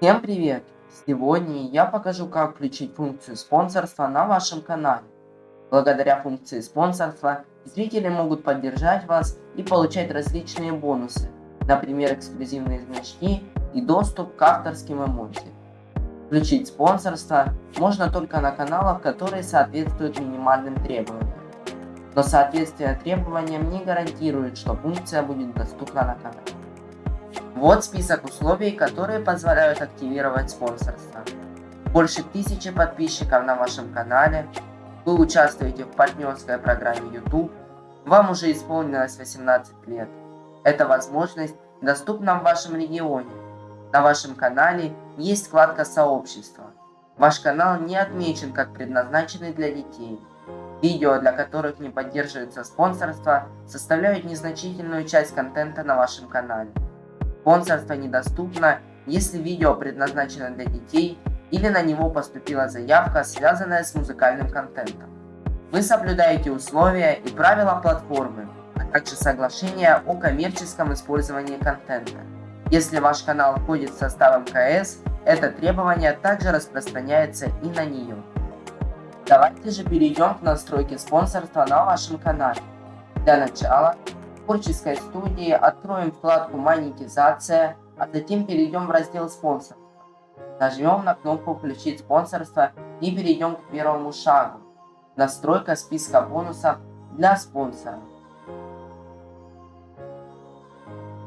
Всем привет! Сегодня я покажу, как включить функцию спонсорства на вашем канале. Благодаря функции спонсорства зрители могут поддержать вас и получать различные бонусы, например, эксклюзивные значки и доступ к авторским эмодзи. Включить спонсорство можно только на каналах, которые соответствуют минимальным требованиям. Но соответствие требованиям не гарантирует, что функция будет доступна на канале. Вот список условий, которые позволяют активировать спонсорство. Больше тысячи подписчиков на вашем канале, вы участвуете в партнерской программе YouTube, вам уже исполнилось 18 лет. Эта возможность доступна в вашем регионе. На вашем канале есть вкладка «Сообщество». Ваш канал не отмечен как предназначенный для детей. Видео, для которых не поддерживается спонсорство, составляют незначительную часть контента на вашем канале. Спонсорство недоступно, если видео предназначено для детей или на него поступила заявка, связанная с музыкальным контентом. Вы соблюдаете условия и правила платформы, а также соглашение о коммерческом использовании контента. Если ваш канал входит в состав МКС, это требование также распространяется и на нее. Давайте же перейдем к настройке спонсорства на вашем канале. Для начала творческой студии откроем вкладку «Монетизация», а затем перейдем в раздел «Спонсор». Нажмем на кнопку «Включить спонсорство» и перейдем к первому шагу – настройка списка бонусов для спонсоров.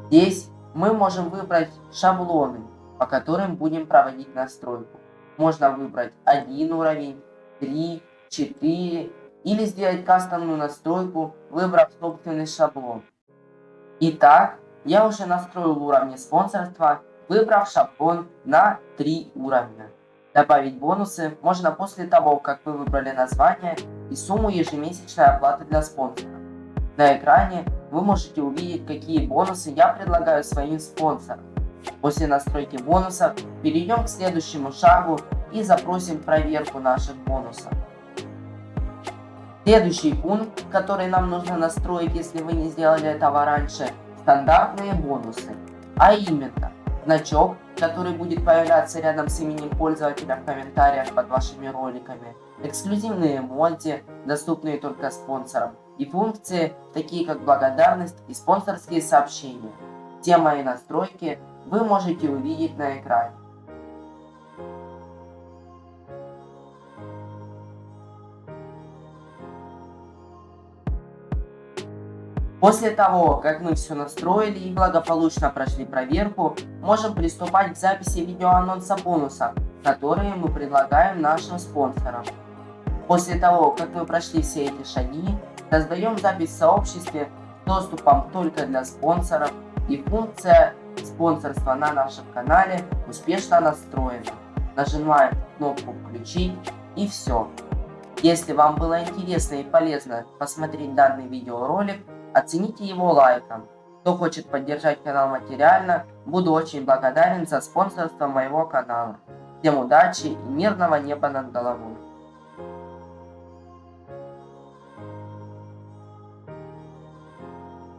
Здесь мы можем выбрать шаблоны, по которым будем проводить настройку. Можно выбрать один уровень, 3, 4 или сделать кастомную настройку, выбрав собственный шаблон. Итак, я уже настроил уровни спонсорства, выбрав шаблон на 3 уровня. Добавить бонусы можно после того, как вы выбрали название и сумму ежемесячной оплаты для спонсора. На экране вы можете увидеть, какие бонусы я предлагаю своим спонсорам. После настройки бонусов перейдем к следующему шагу и запросим проверку наших бонусов. Следующий пункт, который нам нужно настроить, если вы не сделали этого раньше, стандартные бонусы. А именно, значок, который будет появляться рядом с именем пользователя в комментариях под вашими роликами, эксклюзивные эмодзи, доступные только спонсорам, и функции, такие как благодарность и спонсорские сообщения. Все мои настройки вы можете увидеть на экране. После того, как мы все настроили и благополучно прошли проверку, можем приступать к записи видеоанонса бонуса, которые мы предлагаем нашим спонсорам. После того, как мы прошли все эти шаги, создаем запись в сообществе с доступом только для спонсоров и функция спонсорства на нашем канале успешно настроена. Нажимаем кнопку «Включить» и все. Если вам было интересно и полезно посмотреть данный видеоролик, Оцените его лайком. Кто хочет поддержать канал материально, буду очень благодарен за спонсорство моего канала. Всем удачи и мирного неба над головой.